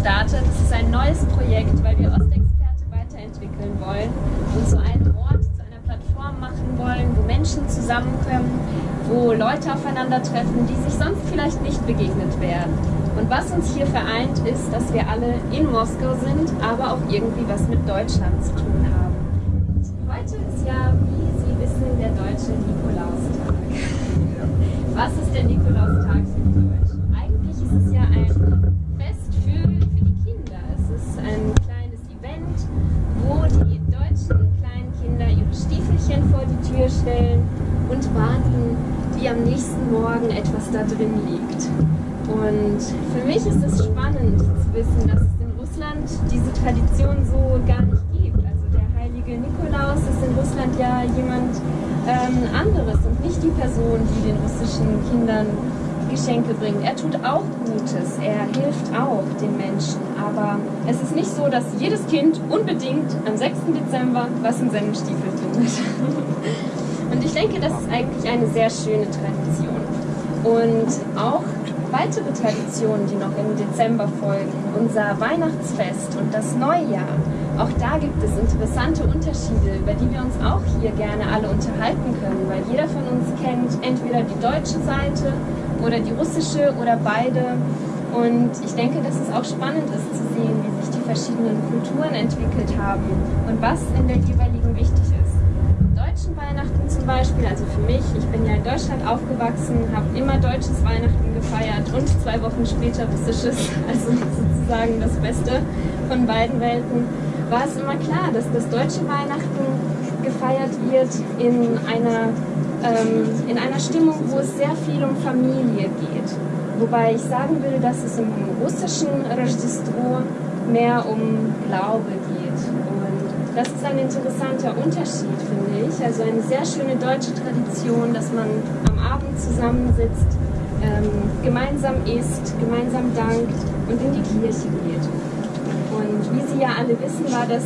gestartet. Es ist ein neues Projekt, weil wir Ostexperte weiterentwickeln wollen und zu einem Ort, zu einer Plattform machen wollen, wo Menschen zusammenkommen, wo Leute aufeinandertreffen, die sich sonst vielleicht nicht begegnet wären. Und was uns hier vereint, ist, dass wir alle in Moskau sind, aber auch irgendwie was mit Deutschland zu tun haben. Und heute ist ja, wie Sie wissen, der deutsche Nikolaustag. Was ist der Nikolaustag für wie am nächsten Morgen etwas da drin liegt. Und für mich ist es spannend zu wissen, dass es in Russland diese Tradition so gar nicht gibt. Also der heilige Nikolaus ist in Russland ja jemand ähm, anderes und nicht die Person, die den russischen Kindern Geschenke bringt. Er tut auch Gutes, er hilft auch den Menschen, aber es ist nicht so, dass jedes Kind unbedingt am 6. Dezember was in seinem Stiefel findet. Und ich denke, das ist eigentlich eine sehr schöne Tradition. Und auch weitere Traditionen, die noch im Dezember folgen, unser Weihnachtsfest und das Neujahr. Auch da gibt es interessante Unterschiede, über die wir uns auch hier gerne alle unterhalten können, weil jeder von uns kennt entweder die deutsche Seite oder die russische oder beide. Und ich denke, dass es auch spannend ist zu sehen, wie sich die verschiedenen Kulturen entwickelt haben und was in der jeweiligen wichtig ist deutschen Weihnachten zum Beispiel, also für mich, ich bin ja in Deutschland aufgewachsen, habe immer deutsches Weihnachten gefeiert und zwei Wochen später russisches, also sozusagen das Beste von beiden Welten, war es immer klar, dass das deutsche Weihnachten gefeiert wird in einer, ähm, in einer Stimmung, wo es sehr viel um Familie geht. Wobei ich sagen will, dass es im russischen Registro mehr um Glaube geht. Das ist ein interessanter Unterschied, finde ich. Also eine sehr schöne deutsche Tradition, dass man am Abend zusammensitzt, ähm, gemeinsam isst, gemeinsam dankt und in die Kirche geht. Und wie Sie ja alle wissen, war das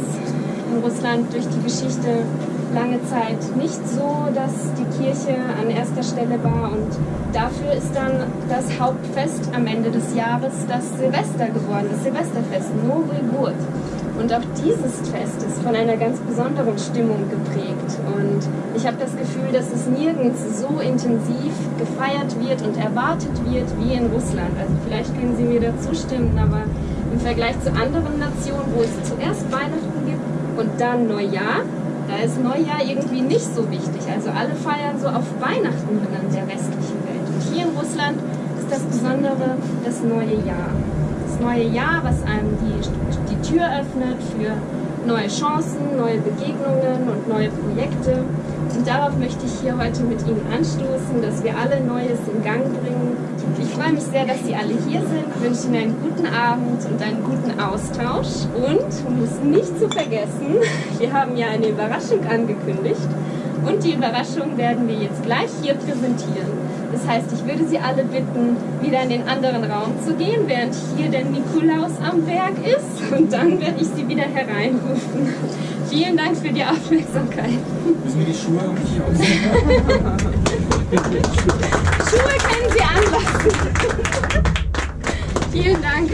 in Russland durch die Geschichte lange Zeit nicht so, dass die Kirche an erster Stelle war und dafür ist dann das Hauptfest am Ende des Jahres das Silvester geworden, das Silvesterfest, Nowy Gurt. Und auch dieses Fest ist von einer ganz besonderen Stimmung geprägt. Und ich habe das Gefühl, dass es nirgends so intensiv gefeiert wird und erwartet wird wie in Russland. Also vielleicht können Sie mir da zustimmen, aber im Vergleich zu anderen Nationen, wo es zuerst Weihnachten gibt und dann Neujahr, da ist Neujahr irgendwie nicht so wichtig. Also alle feiern so auf Weihnachten in der westlichen Welt. Und hier in Russland ist das Besondere das neue Jahr neue Jahr, was einem die, die Tür öffnet für neue Chancen, neue Begegnungen und neue Projekte. Und darauf möchte ich hier heute mit Ihnen anstoßen, dass wir alle Neues in Gang bringen. Ich freue mich sehr, dass Sie alle hier sind, ich wünsche Ihnen einen guten Abend und einen guten Austausch. Und, um es nicht zu vergessen, wir haben ja eine Überraschung angekündigt. Und die Überraschung werden wir jetzt gleich hier präsentieren. Das heißt, ich würde Sie alle bitten, wieder in den anderen Raum zu gehen, während hier der Nikolaus am Werk ist. Und dann werde ich Sie wieder hereinrufen. Vielen Dank für die Aufmerksamkeit. Müssen wir die Schuhe irgendwie ausziehen? Schuhe können Sie anlassen. Vielen Dank.